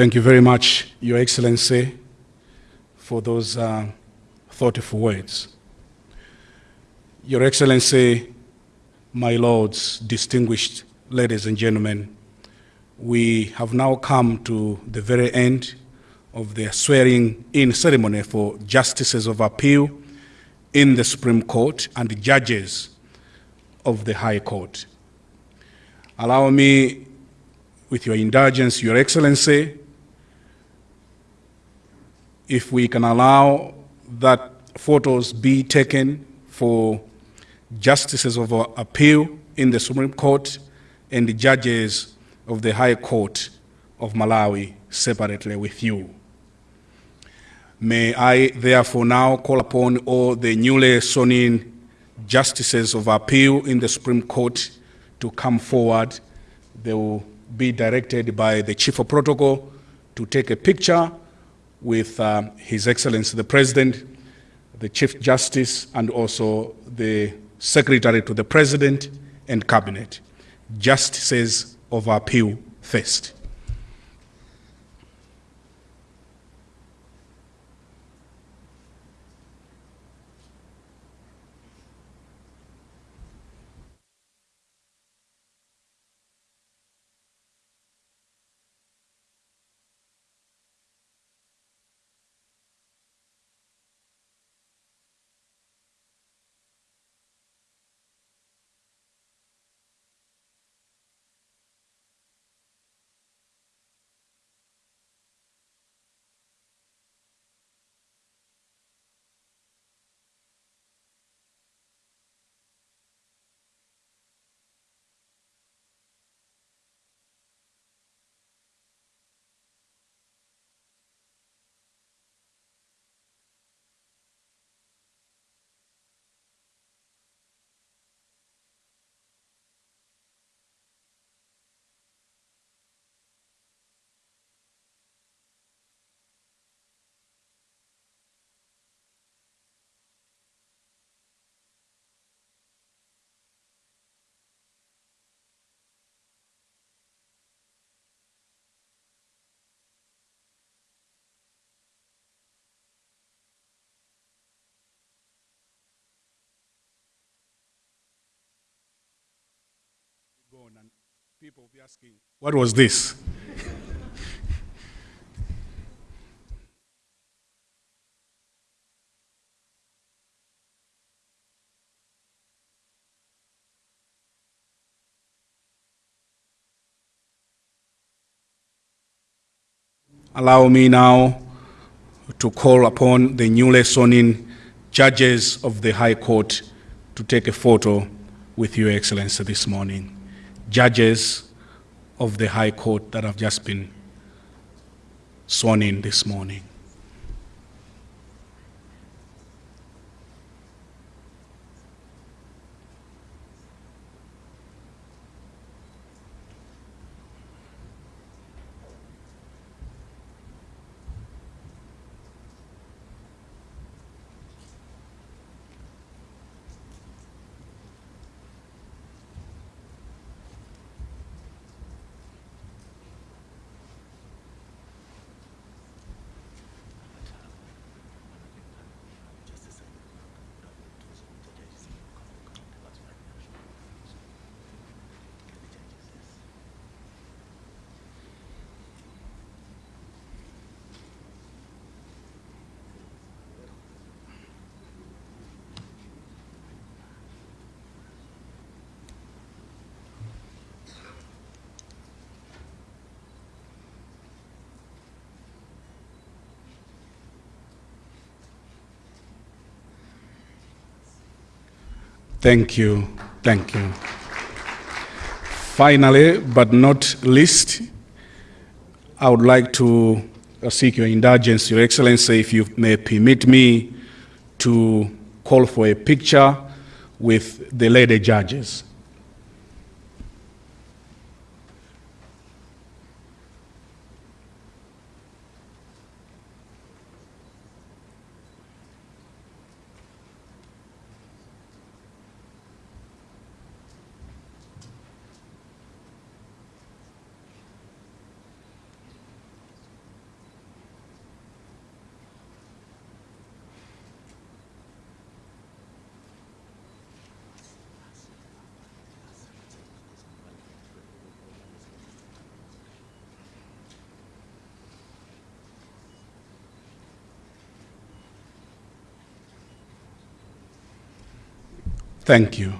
Thank you very much, Your Excellency, for those uh, thoughtful words. Your Excellency, my lords, distinguished ladies and gentlemen, we have now come to the very end of the swearing-in ceremony for justices of appeal in the Supreme Court and the judges of the High Court. Allow me, with your indulgence, Your Excellency, if we can allow that photos be taken for justices of appeal in the Supreme Court and the judges of the High Court of Malawi separately with you. May I therefore now call upon all the newly sworn in justices of appeal in the Supreme Court to come forward. They will be directed by the Chief of Protocol to take a picture with uh, His Excellency the President, the Chief Justice, and also the Secretary to the President and Cabinet. Justices of appeal first. People will be asking, what was this? Allow me now to call upon the newly sworn in judges of the High Court to take a photo with Your Excellency this morning. Judges of the High Court that have just been sworn in this morning. Thank you. Thank you. Finally, but not least, I would like to seek your indulgence, Your Excellency, if you may permit me to call for a picture with the lady judges. Thank you.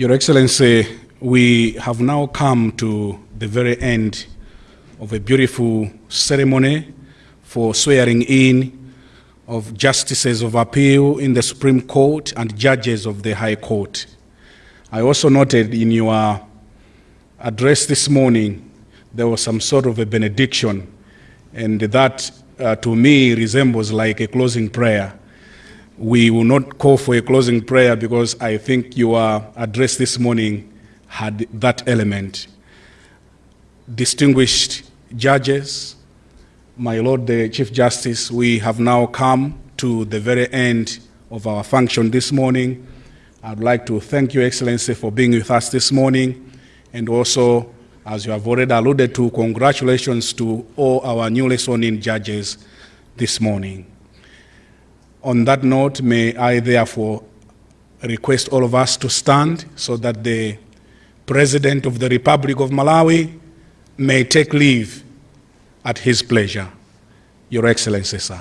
Your Excellency, we have now come to the very end of a beautiful ceremony for swearing in of justices of appeal in the Supreme Court and judges of the High Court. I also noted in your address this morning, there was some sort of a benediction, and that uh, to me resembles like a closing prayer. We will not call for a closing prayer because I think your address this morning had that element. Distinguished judges, my Lord the Chief Justice, we have now come to the very end of our function this morning. I'd like to thank Your Excellency for being with us this morning, and also, as you have already alluded to, congratulations to all our newly sworn-in judges this morning. On that note, may I therefore request all of us to stand so that the President of the Republic of Malawi may take leave at his pleasure. Your Excellency, sir.